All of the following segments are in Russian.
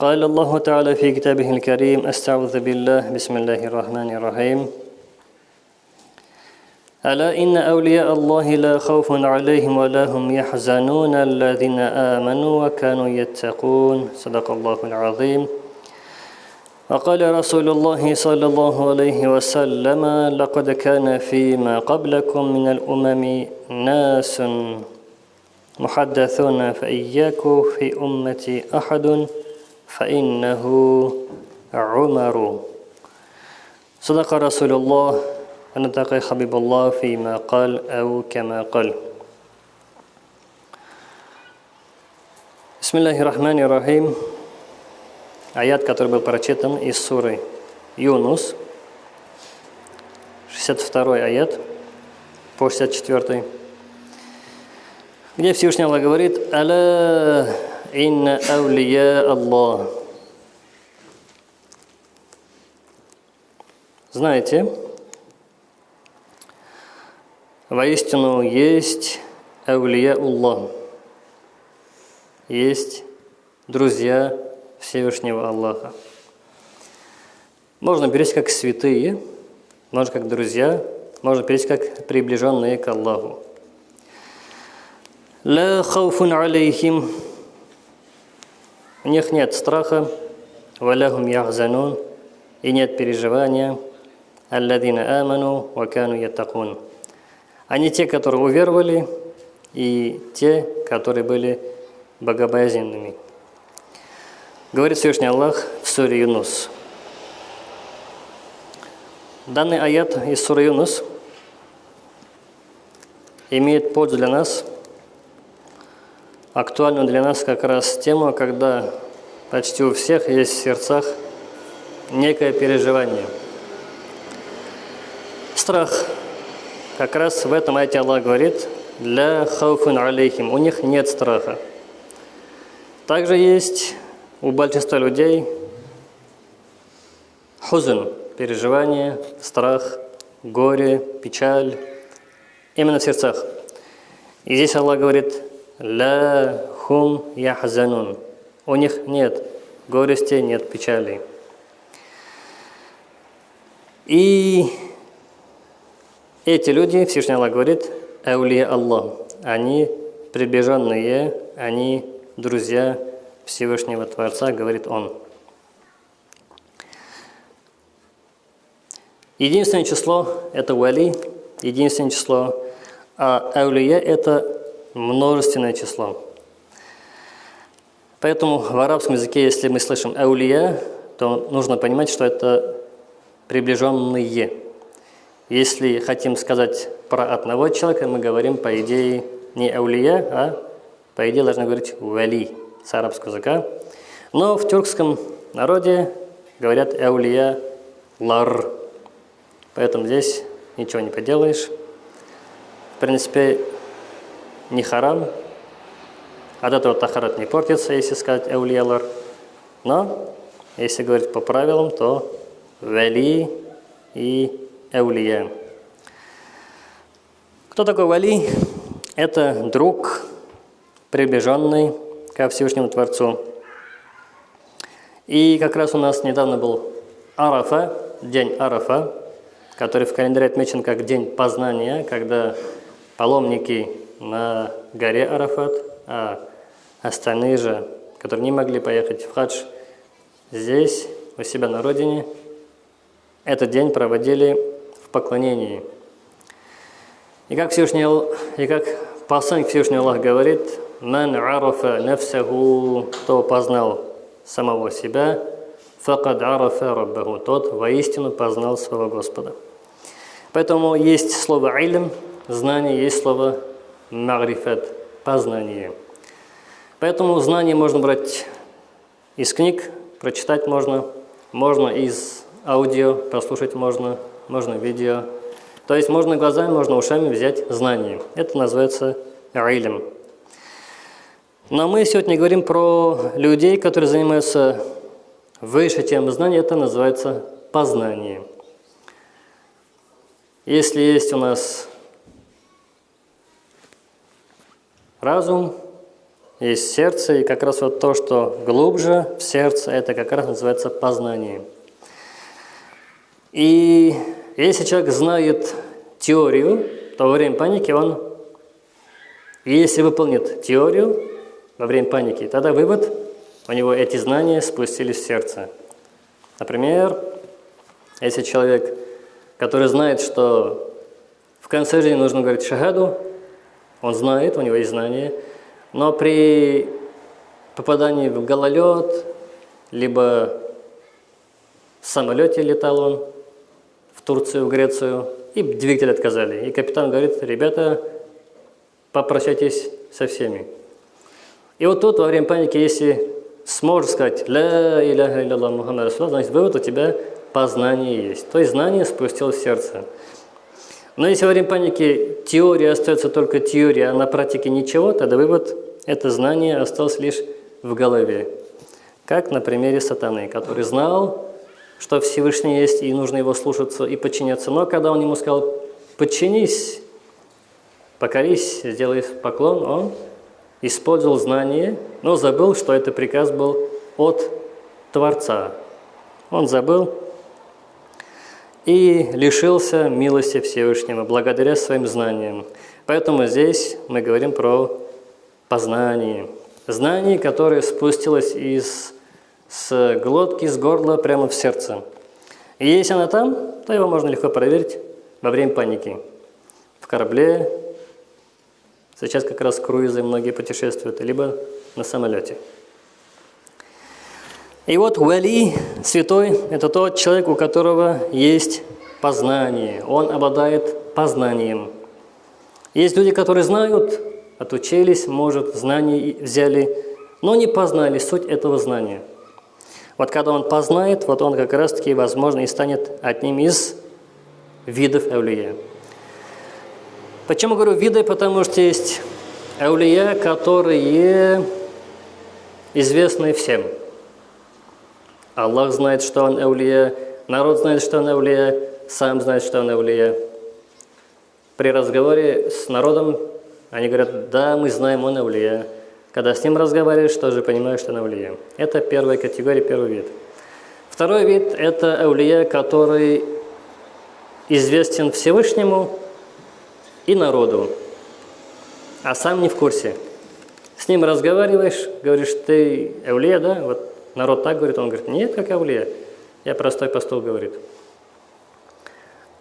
قال الله تعالى في كتابه الكريم أستعوذ بالله بسم الله الرحمن الرحيم. ألا إن أولياء الله لا خوف عليهم ولا هم يحزنون الذين آمنوا وكانوا يتقون. صدق الله العظيم. وقال رسول الله صلى الله عليه وسلم لقد كان فيما قبلكم من الأمم ناس محدثون فإياكم في أمتي أحد. فإنه عمر صدق رسول الله ونطق حبيب الله فيما قال أو كما قال بسم الله الرحمن الرحيم аят, который был прочитан из суры Юнус, 62 аят по 64, где Всевышний Аллах говорит «Аля инна аулия Аллах». Знаете, воистину есть аулия Аллах, есть друзья Всевышнего Аллаха. Можно перевести как святые, можно как друзья, можно перевести как приближенные к Аллаху. Ла хауфун алейхим. У них нет страха, валяхум яхзанун, и нет переживания, алладина аману, вакану ятакун. Они те, которые уверовали, и те, которые были богобоязненными. Говорит Всевышний Аллах в суре Юнус. Данный аят из суры Юнус имеет пользу для нас, актуальную для нас как раз тему, когда почти у всех есть в сердцах некое переживание. Страх. Как раз в этом аяте Аллах говорит, «Ля хауфун алейхим» – у них нет страха. Также есть у большинства людей хузн, переживание, страх, горе, печаль, именно в сердцах. И здесь Аллах говорит, «Ла хум яхзанун». У них нет горести, нет печали. И эти люди, Всевышний Аллах говорит, «Аулия Аллах». Они приближенные, они друзья Всевышнего Творца, говорит он. Единственное число – это вали, единственное число, а аулия – это множественное число. Поэтому в арабском языке, если мы слышим аулия, то нужно понимать, что это приближенные. Если хотим сказать про одного человека, мы говорим, по идее, не аулия, а по идее должны говорить вали с арабского языка. Но в тюркском народе говорят «эулия лар». Поэтому здесь ничего не поделаешь. В принципе, не харам. От этого тахарат не портится, если сказать «эулия лар». Но, если говорить по правилам, то «вали» и «эулия». Кто такой вали? Это друг, приближенный, ко Всевышнему Творцу. И как раз у нас недавно был Арафа, день Арафа, который в календаре отмечен как день познания, когда паломники на горе Арафат, а остальные же, которые не могли поехать в хадж, здесь, у себя на родине, этот день проводили в поклонении. И как Всевышний, и как посланник Всевышний Аллах говорит – «Ман арафа нафсаху» – кто познал самого себя, «факад арафа раббаху» – тот воистину познал своего Господа. Поэтому есть слово «илм» – знание, есть слово «магрифат» – познание. Поэтому знание можно брать из книг, прочитать можно, можно из аудио, послушать можно, можно видео. То есть можно глазами, можно ушами взять знание. Это называется «илм». Но мы сегодня говорим про людей, которые занимаются выше тем знания, это называется познание. Если есть у нас разум, есть сердце, и как раз вот то, что глубже в сердце, это как раз называется познание. И если человек знает теорию, то во время паники он, если выполнит теорию во время паники, тогда вывод, у него эти знания спустились в сердце. Например, если человек, который знает, что в конце жизни нужно говорить шагаду, он знает, у него есть знания, но при попадании в гололед, либо в самолете летал он в Турцию, в Грецию, и двигатель отказали. И капитан говорит, ребята, попрощайтесь со всеми. И вот тут во время паники, если сможешь сказать «Ля иляха илlallah Мухаммад Расулаллах», значит, вывод у тебя познание есть. То есть знание спустилось в сердце. Но если во время паники теория остается только теория, а на практике ничего, тогда вывод – это знание осталось лишь в голове. Как на примере сатаны, который знал, что Всевышний есть, и нужно его слушаться и подчиняться. Но когда он ему сказал «подчинись», «покорись», «сделай поклон», он использовал знание, но забыл, что это приказ был от Творца. Он забыл, и лишился милости Всевышнего благодаря своим знаниям. Поэтому здесь мы говорим про познание. Знание, которое спустилось из с глотки, с горла прямо в сердце. И если она там, то его можно легко проверить во время паники. В корабле, сейчас как раз круизы многие путешествуют, либо на самолете. И вот Вали, святой, это тот человек, у которого есть познание. Он обладает познанием. Есть люди, которые знают, отучились, может, знания взяли, но не познали суть этого знания. Вот когда он познает, вот он как раз-таки, возможно, и станет одним из видов эвлия. Почему говорю виды? Потому что есть эвлия, которые известны всем – Аллах знает, что он эвлия, народ знает, что он эвлия, сам знает, что он эвлия. При разговоре с народом они говорят, да, мы знаем, он эвлия. Когда с ним разговариваешь, тоже понимаешь, что он эвлия. Это первая категория, первый вид. Второй вид – это эвлия, который известен Всевышнему и народу, а сам не в курсе. С ним разговариваешь, говоришь, ты эвлия, да? Вот Народ так говорит, он говорит, нет, как Авлия. Я простой пастух, говорит.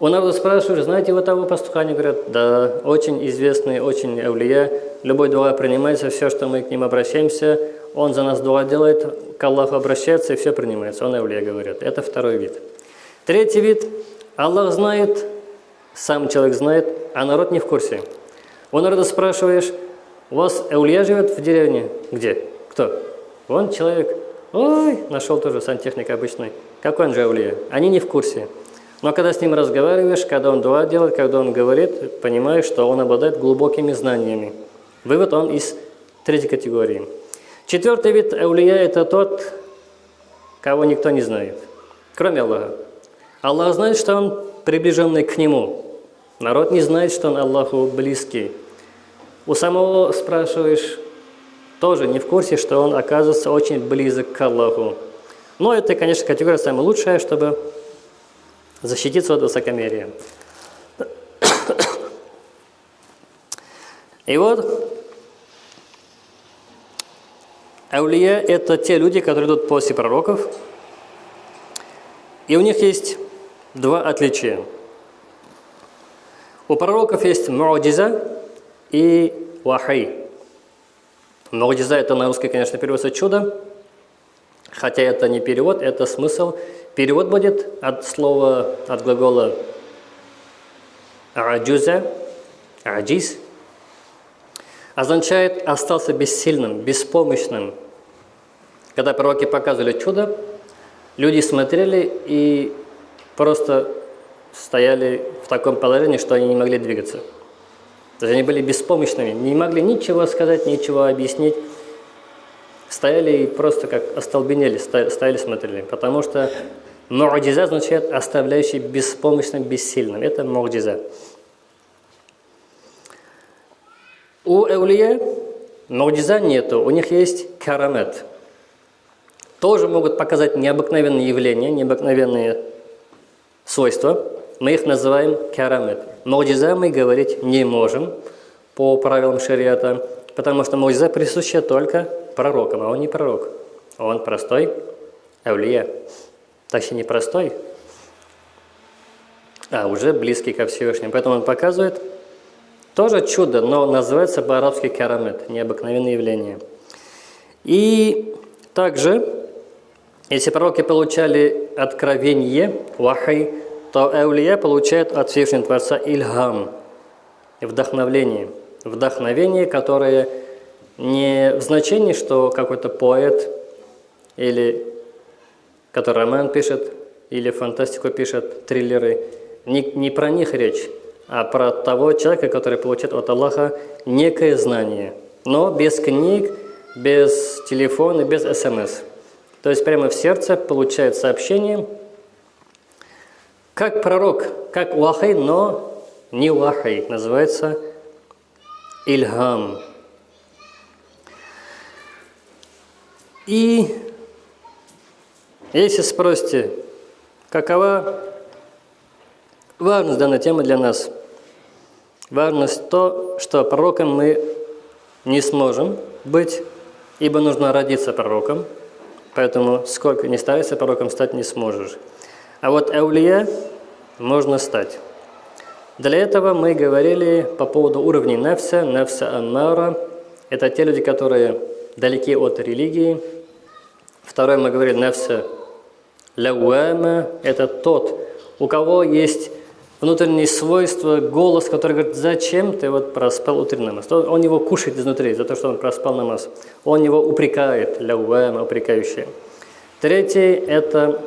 У народа спрашивают, знаете вы того пастуха? Они говорят, да, очень известный, очень Авлия. Любой дуа принимается, все, что мы к ним обращаемся, он за нас дуа делает, к Аллаху обращается, и все принимается. Он Авлия, говорят. Это второй вид. Третий вид. Аллах знает, сам человек знает, а народ не в курсе. У народа спрашиваешь, у вас Эулия живет в деревне? Где? Кто? Вон человек. Ой, нашел тоже сантехник обычный. Какой он же Они не в курсе. Но когда с ним разговариваешь, когда он дуа делает, когда он говорит, понимаешь, что он обладает глубокими знаниями. Вывод он из третьей категории. Четвертый вид аулия – это тот, кого никто не знает, кроме Аллаха. Аллах знает, что он приближенный к Нему. Народ не знает, что он Аллаху близкий. У самого спрашиваешь, тоже не в курсе, что он оказывается очень близок к Аллаху. Но это, конечно, категория самая лучшая, чтобы защититься от высокомерия. И вот, аулия – это те люди, которые идут после пророков, и у них есть два отличия. У пророков есть муадиза и вахай. Му'джиза – это на русский, конечно, переводится «чудо», хотя это не перевод, это смысл. Перевод будет от слова, от глагола «аджуза», «аджиз», означает «остался бессильным, беспомощным». Когда пророки показывали чудо, люди смотрели и просто стояли в таком положении, что они не могли двигаться. То есть они были беспомощными, не могли ничего сказать, ничего объяснить. Стояли и просто как остолбенели, стояли, смотрели. Потому что му'джиза означает оставляющий беспомощным, бессильным. Это му'джиза. У эулия Маудиза нету, у них есть карамет. Тоже могут показать необыкновенные явления, необыкновенные свойства. Мы их называем карамет. Маудиза мы говорить не можем по правилам шариата, потому что маудиза присуща только пророкам, а он не пророк. Он простой аулия. Точнее, не простой, а уже близкий ко Всевышнему. Поэтому он показывает тоже чудо, но называется по-арабски карамет, необыкновенное явление. И также, если пророки получали откровение, вахай, то Эулия получает от Всевышнего Творца ильгам, вдохновление. Вдохновение, которое не в значении, что какой-то поэт или который роман пишет, или фантастику пишет, триллеры, не, не про них речь, а про того человека, который получает от Аллаха некое знание, но без книг, без телефона, без смс. То есть прямо в сердце получает сообщение, как пророк, как вахай, но не вахай, называется ильгам. И если спросите, какова важность данной темы для нас? Важность то, что пророком мы не сможем быть, ибо нужно родиться пророком, поэтому сколько не старайся пророком стать не сможешь. А вот эулия можно стать. Для этого мы говорили по поводу уровней нефса, нефса аммара. Это те люди, которые далеки от религии. Второе мы говорили нефса лауэма – это тот, у кого есть внутренние свойства, голос, который говорит, зачем ты вот проспал утренний намаз. Он его кушает изнутри за то, что он проспал намаз. Он его упрекает, лауэма, упрекающий. Третий – это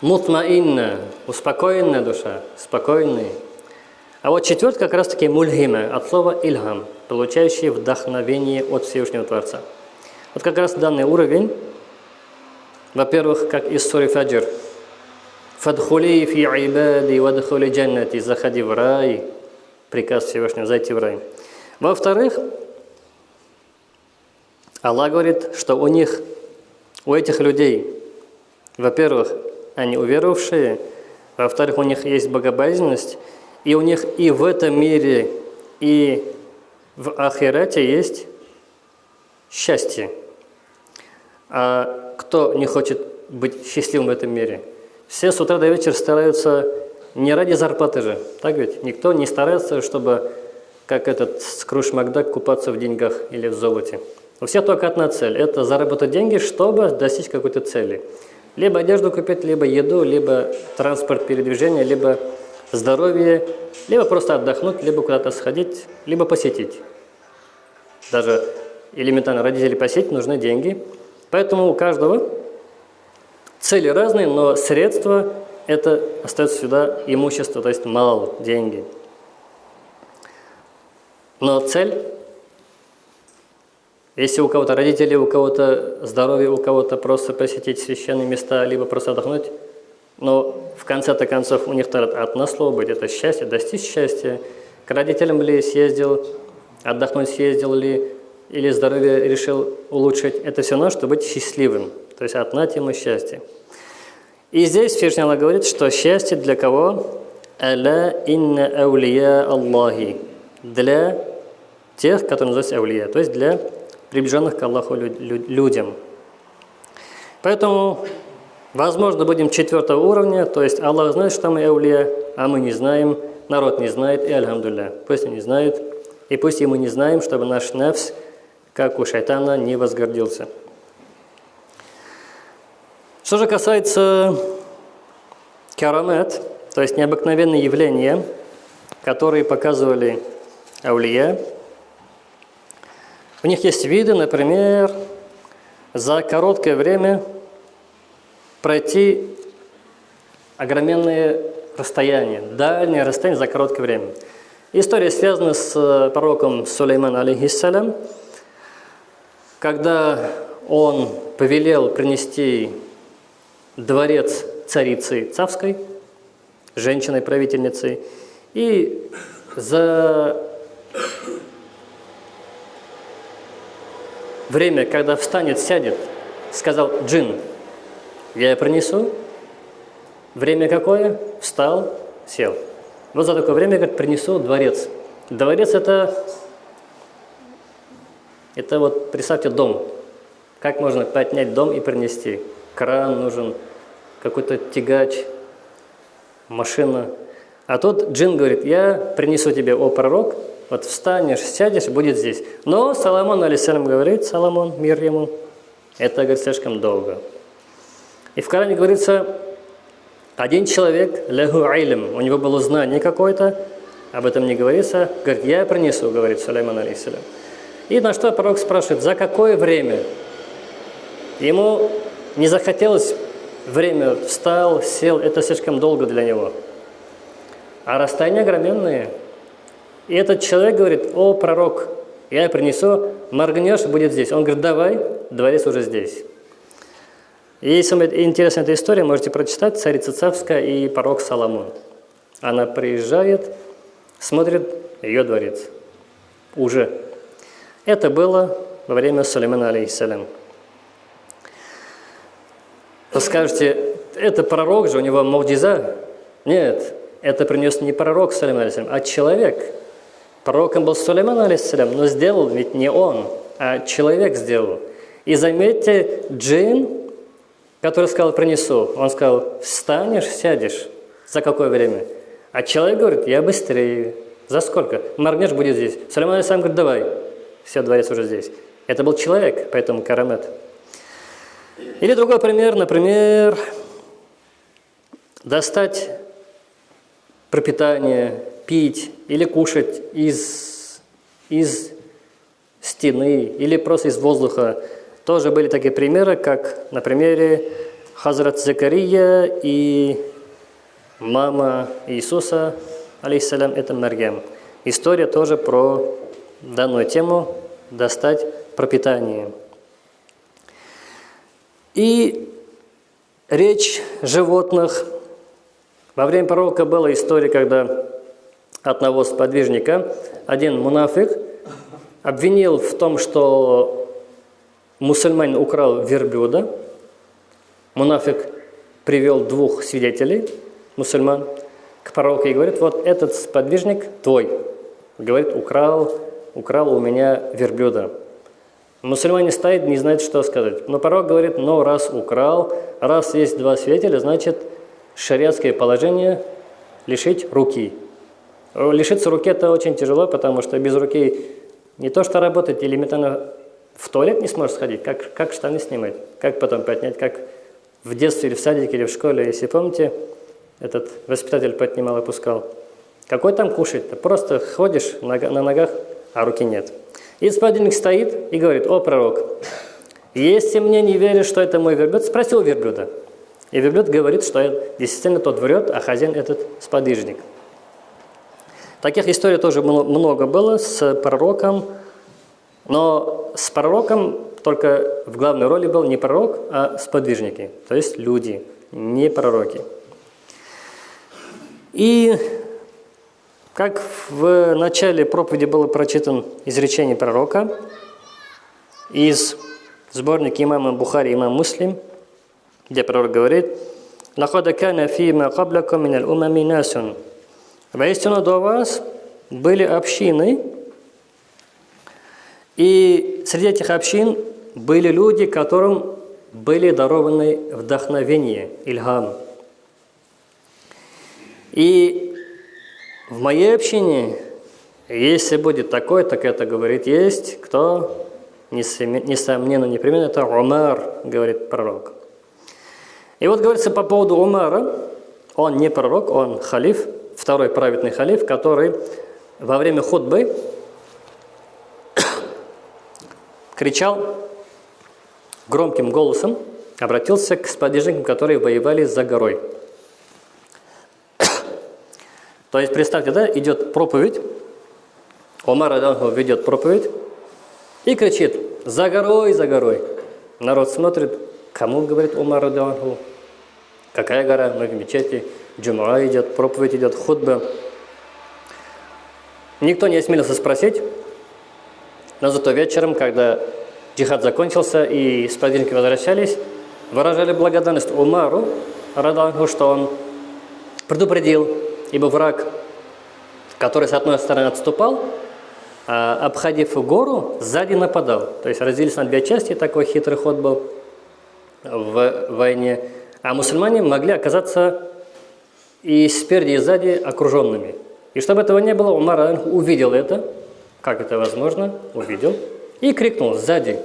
мутмаинна, успокоенная душа, спокойный. А вот четвертый как раз-таки мульхима, от слова ильхам, получающий вдохновение от Всевышнего Творца. Вот как раз данный уровень во-первых, как из сури Фаджр. «Фадхули фи ибади вадхули джаннати» «Заходи в рай». Приказ Всевышнего «Зайти в рай». Во-вторых, Аллах говорит, что у них, у этих людей, во-первых, они уверовавшие, во-вторых, у них есть богобоязненность, и у них и в этом мире, и в Ахирате есть счастье. А кто не хочет быть счастливым в этом мире? Все с утра до вечера стараются не ради зарплаты же, так ведь? Никто не старается, чтобы, как этот Скруш Макдак, купаться в деньгах или в золоте. У всех только одна цель – это заработать деньги, чтобы достичь какой-то цели. Либо одежду купить, либо еду, либо транспорт передвижения, либо здоровье, либо просто отдохнуть, либо куда-то сходить, либо посетить. Даже элементарно родители посетить нужны деньги – Поэтому у каждого цели разные, но средства – это остается сюда имущество, то есть мало, деньги. Но цель если у кого-то родители, у кого-то здоровье, у кого-то просто посетить священные места, либо просто отдохнуть, но в конце-то концов у них одно слово быть – это счастье, достичь счастья. К родителям ли съездил, отдохнуть съездил ли, или здоровье решил улучшить, это все равно, чтобы быть счастливым. То есть одна тема счастья. И здесь Всевышний говорит, что счастье для кого? «Аля инна аулия Аллахи» Для тех, которые называются аулия, то есть для приближенных к Аллаху людям. Поэтому, возможно, будем четвертого уровня, то есть Аллах знает, что мы аулия, а мы не знаем, народ не знает, и альхамдулля. Пусть они знают, и пусть и мы не знаем, чтобы наш нефс – как у шайтана не возгордился. Что же касается карамет, то есть необыкновенные явления, которые показывали аулия, у них есть виды, например, за короткое время пройти огроменные расстояния, дальние расстояния за короткое время. История связана с пророком Сулейманом, алейхиссалям, когда он повелел принести дворец царицы Цавской, женщиной-правительницей, и за время, когда встанет, сядет, сказал джин, я принесу. Время какое? Встал, сел. Вот за такое время, как принесу дворец. Дворец это, это вот, представьте, дом. Как можно поднять дом и принести? Кран нужен, какой-то тягач, машина. А тут джин говорит, я принесу тебе, о пророк, вот встанешь, сядешь, будет здесь. Но Соломон, алейсалям, говорит, Соломон, мир ему, это, говорит, слишком долго. И в Коране говорится, один человек, лягу айлем, у него было знание какое-то, об этом не говорится, говорит, я принесу, говорит Сулейман, алейсалям. И на что пророк спрашивает, за какое время? Ему не захотелось время, встал, сел, это слишком долго для него. А расстояния огроменные. И этот человек говорит, о, пророк, я принесу, моргнешь, будет здесь. Он говорит, давай, дворец уже здесь. И если вам интересна эта история, можете прочитать «Царица Цавская и пророк Соломон». Она приезжает, смотрит ее дворец. Уже. Это было во время Сулеймана, алейхиссалям. Вы скажете, это пророк же, у него мавдиза? Нет, это принес не пророк алейхиссалям, а человек – Пророком был Сулейман, алейсалям, но сделал ведь не он, а человек сделал. И заметьте, джин, который сказал «принесу», он сказал «встанешь, сядешь». За какое время? А человек говорит «я быстрее». За сколько? Моргнешь, будет здесь. Сулейман алейсалям говорит «давай». Все, дворец уже здесь. Это был человек, поэтому карамет. Или другой пример, например, достать пропитание, пить или кушать из, из стены или просто из воздуха. Тоже были такие примеры, как на примере Хазрат Закария и мама Иисуса, алейхиссалям, это Марьям. История тоже про данную тему «достать пропитание». И речь животных. Во время пророка была история, когда одного сподвижника, один мунафик обвинил в том, что мусульманин украл верблюда. Мунафик привел двух свидетелей, мусульман, к пророку и говорит, вот этот сподвижник твой. Говорит, украл, украл у меня верблюда. Мусульмане стоит, не знает, что сказать. Но пророк говорит, ну раз украл, раз есть два свидетеля, значит шариатское положение лишить руки. Лишиться руки это очень тяжело, потому что без руки не то что работать, элементарно в туалет не сможешь сходить, как, как штаны снимать, как потом поднять, как в детстве или в садике или в школе, если помните, этот воспитатель поднимал и опускал. Какой там кушать? Ты просто ходишь на, ногах, а руки нет. И сподвижник стоит и говорит, о, пророк, если мне не веришь, что это мой верблюд, спроси у верблюда. И верблюд говорит, что действительно тот врет, а хозяин этот сподвижник. Таких историй тоже много было с пророком, но с пророком только в главной роли был не пророк, а сподвижники, то есть люди, не пророки. И как в начале проповеди было прочитан изречение пророка из сборника имама Бухари, имам Муслим, где пророк говорит «Лахада кана фима каблакум минал умами насун» Воистину до вас были общины, и среди этих общин были люди, которым были дарованы вдохновение, ильгам. И в моей общине, если будет такой, так это говорит, есть кто, несомненно, непременно, это Умар, говорит пророк. И вот говорится по поводу Умара, он не пророк, он халиф, второй праведный халиф, который во время худбы кричал громким голосом, обратился к сподвижникам, которые воевали за горой. То есть, представьте, да, идет проповедь, Омар Адангу ведет проповедь и кричит «За горой, за горой!» Народ смотрит, кому говорит Омар Адангу, какая гора, мы в мечети, джумуа идет, проповедь идет, худба. Никто не осмелился спросить, но зато вечером, когда джихад закончился и сподвижники возвращались, выражали благодарность Умару, Радангу, что он предупредил, ибо враг, который с одной стороны отступал, а, обходив гору, сзади нападал. То есть разделились на две части, такой хитрый ход был в войне. А мусульмане могли оказаться и спереди, и сзади окруженными. И чтобы этого не было, Умар увидел это, как это возможно, увидел, и крикнул сзади.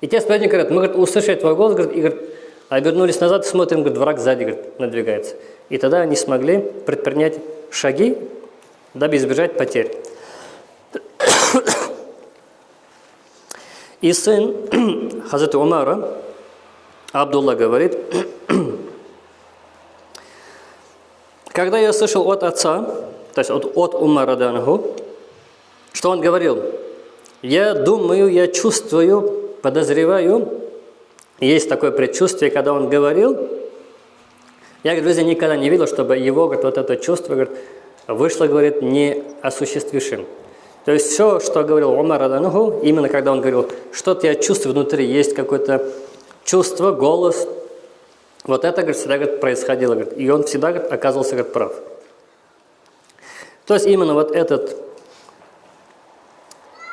И те сподвижники говорят, мы говорит, услышали твой голос, и говорит, обернулись назад, смотрим, говорит, враг сзади говорит, надвигается. И тогда они смогли предпринять шаги, дабы избежать потерь. И сын Хазрата Умара, Абдулла говорит, когда я слышал от отца, то есть от, от Умара Дангу, что он говорил, я думаю, я чувствую, подозреваю, есть такое предчувствие, когда он говорил, я, друзья, никогда не видел, чтобы его, говорит, вот это чувство, говорит, вышло, говорит, не осуществившим. То есть все, что говорил Умар Адануху, именно когда он говорил, что-то я чувствую внутри, есть какое-то чувство, голос, вот это, говорит, всегда говорит, происходило, говорит, и он всегда говорит, оказывался говорит, прав. То есть именно вот этот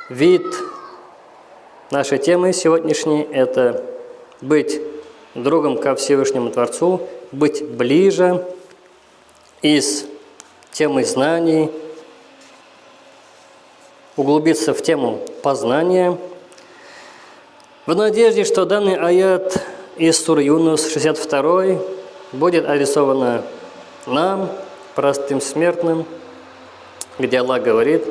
вид нашей темы сегодняшней – это быть другом ко Всевышнему Творцу, быть ближе из темы знаний, углубиться в тему познания, в надежде, что данный аят из Суры Юнус 62 будет адресовано нам, простым смертным, где Аллах говорит,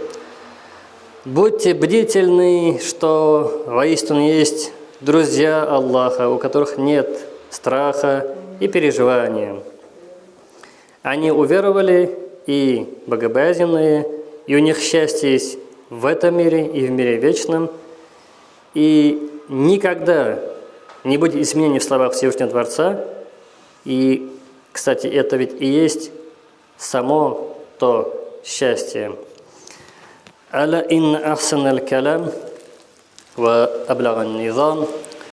«Будьте бдительны, что воистину есть друзья Аллаха, у которых нет страха и переживания. Они уверовали и богобоязненные, и у них счастье есть в этом мире и в мире вечном, и никогда не будет изменений в словах Всевышнего Творца. И, кстати, это ведь и есть само то счастье. «Аля ин ахсан аль-калям ва аблага низам»